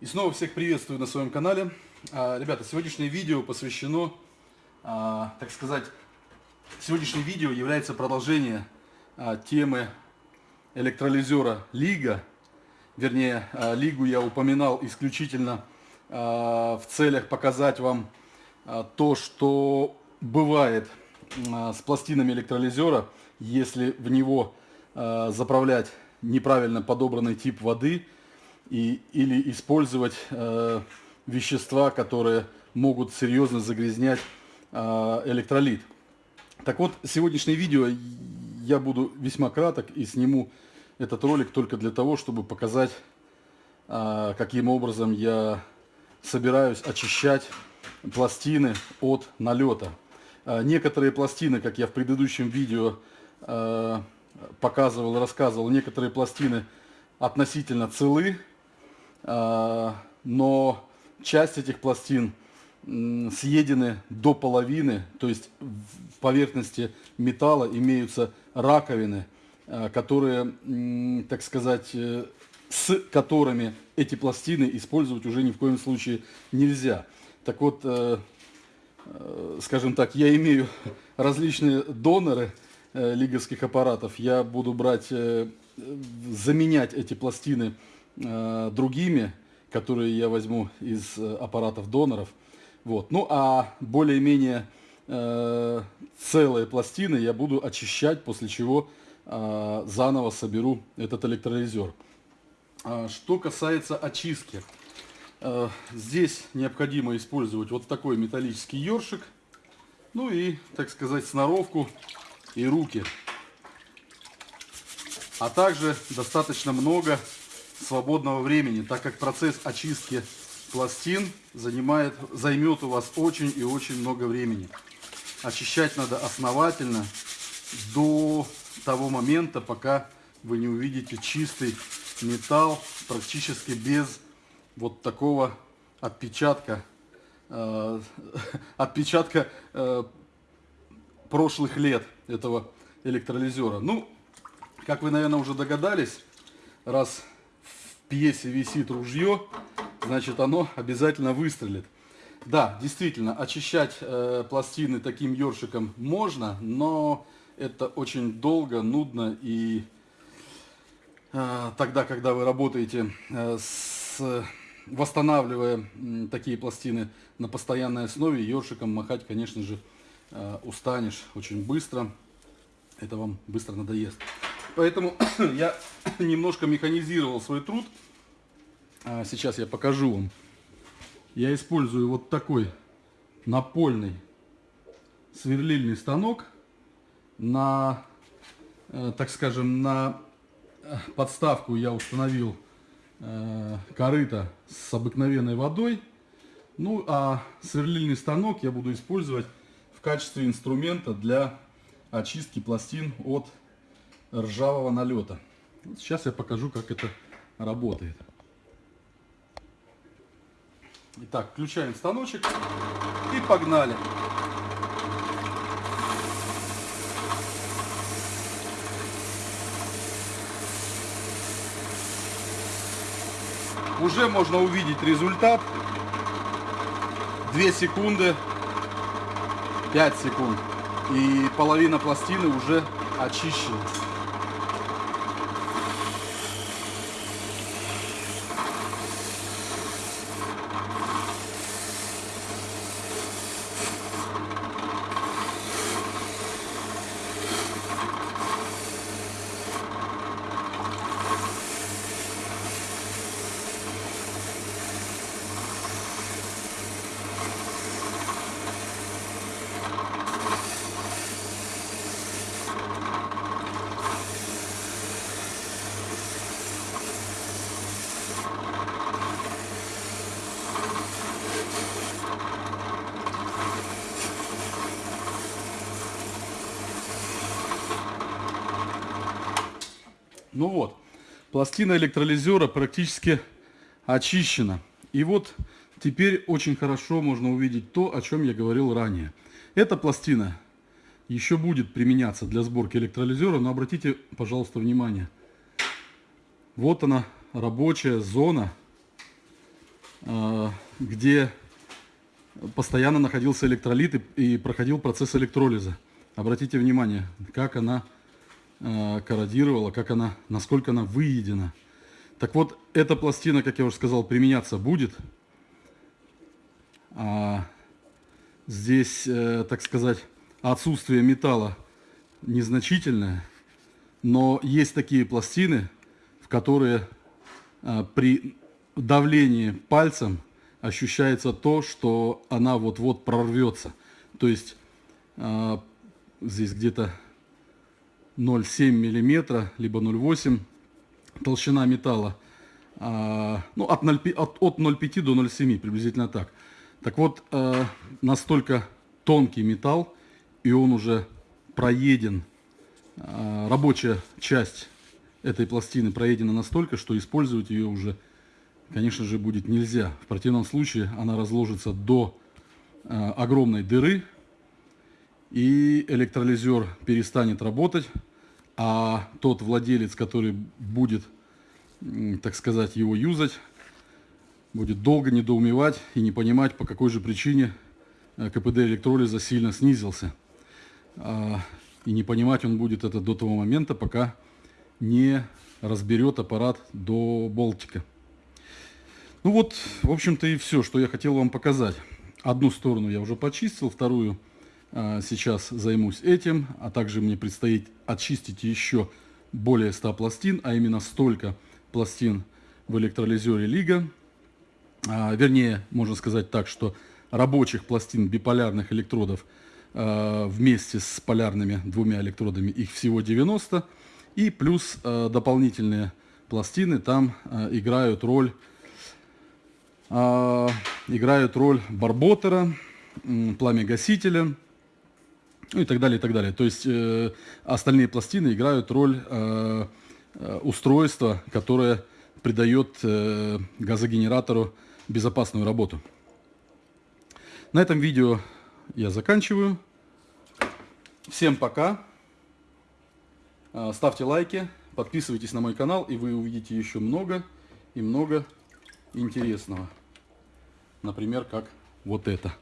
И снова всех приветствую на своем канале. А, ребята, сегодняшнее видео посвящено, а, так сказать, сегодняшнее видео является продолжением а, темы электролизера Лига. Вернее, Лигу я упоминал исключительно в целях показать вам то, что бывает с пластинами электролизера, если в него заправлять неправильно подобранный тип воды – и, или использовать э, вещества, которые могут серьезно загрязнять э, электролит. Так вот, сегодняшнее видео я буду весьма краток и сниму этот ролик только для того, чтобы показать, э, каким образом я собираюсь очищать пластины от налета. Э, некоторые пластины, как я в предыдущем видео э, показывал, рассказывал, некоторые пластины относительно целы, но часть этих пластин съедены до половины, то есть в поверхности металла имеются раковины, а, которые, так сказать, э, с которыми эти пластины использовать уже ни в коем случае нельзя. Так вот, э, э, скажем так, я имею различные доноры лиговских аппаратов, я буду брать, заменять эти пластины Э, другими, которые я возьму из э, аппаратов доноров. Вот. Ну а более-менее э, целые пластины я буду очищать, после чего э, заново соберу этот электролизер. А, что касается очистки. Э, здесь необходимо использовать вот такой металлический ёршик. Ну и, так сказать, сноровку и руки. А также достаточно много свободного времени, так как процесс очистки пластин занимает, займет у вас очень и очень много времени. Очищать надо основательно до того момента, пока вы не увидите чистый металл, практически без вот такого отпечатка, э, отпечатка э, прошлых лет этого электролизера. Ну, как вы, наверное, уже догадались, раз пьесе висит ружье, значит оно обязательно выстрелит. Да, действительно, очищать э, пластины таким ёршиком можно, но это очень долго, нудно и э, тогда, когда вы работаете э, с восстанавливая такие пластины на постоянной основе, ёршиком махать, конечно же, э, устанешь очень быстро. Это вам быстро надоест. Поэтому я немножко механизировал свой труд. А, сейчас я покажу вам. Я использую вот такой напольный сверлильный станок на, э, так скажем, на э, подставку я установил э, корыто с обыкновенной водой. Ну, а сверлильный станок я буду использовать в качестве инструмента для очистки пластин от ржавого налета. Сейчас я покажу, как это работает. Итак, включаем станочек и погнали. Уже можно увидеть результат. 2 секунды, 5 секунд. И половина пластины уже очищена. Ну вот, пластина электролизера практически очищена. И вот теперь очень хорошо можно увидеть то, о чем я говорил ранее. Эта пластина еще будет применяться для сборки электролизера, но обратите, пожалуйста, внимание. Вот она, рабочая зона э, где постоянно находился электролит и, проходил процесс электролиза. Обратите внимание, как она э, корродировала, как она, насколько она выедена. Так вот, эта пластина, как я уже сказал, применяться будет. А здесь, э, так сказать, отсутствие металла незначительное, но есть такие пластины, в которые э, при давлении пальцем ощущается то, что она вот-вот прорвется. То есть здесь где-то 0,7 миллиметра, либо 0,8 толщина металла. А, ну, от 0,5 от, от 0,5 до 0,7 приблизительно так. Так вот, э, настолько тонкий металл, и он уже проеден, э, рабочая часть этой пластины проедена настолько, что использовать ее уже, конечно же, будет нельзя. В противном случае она разложится до э, огромной дыры, и электролизер перестанет работать, а тот владелец, который будет, так сказать, его юзать, будет долго недоумевать и не понимать, по какой же причине э, КПД электролиза сильно снизился. А, и не понимать он будет это до того момента, пока не разберет аппарат до болтика. Ну вот, в общем-то и все, что я хотел вам показать. Одну сторону я уже почистил, вторую сейчас займусь этим, а также мне предстоит очистить еще более 100 пластин, а именно столько пластин в электролизере Лига. А, вернее, можно сказать так, что рабочих пластин биполярных электродов а, вместе с полярными двумя электродами их всего 90. И плюс дополнительные пластины там играют роль, играют роль барботера, пламя-гасителя, ну и так далее, и так далее. То есть э, остальные пластины играют роль э, э, устройства, которое придает э, газогенератору безопасную работу. На этом видео я заканчиваю. Всем пока. Э, ставьте лайки, подписывайтесь на мой канал, и вы увидите еще много и много интересного. Например, как вот это.